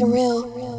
surreal.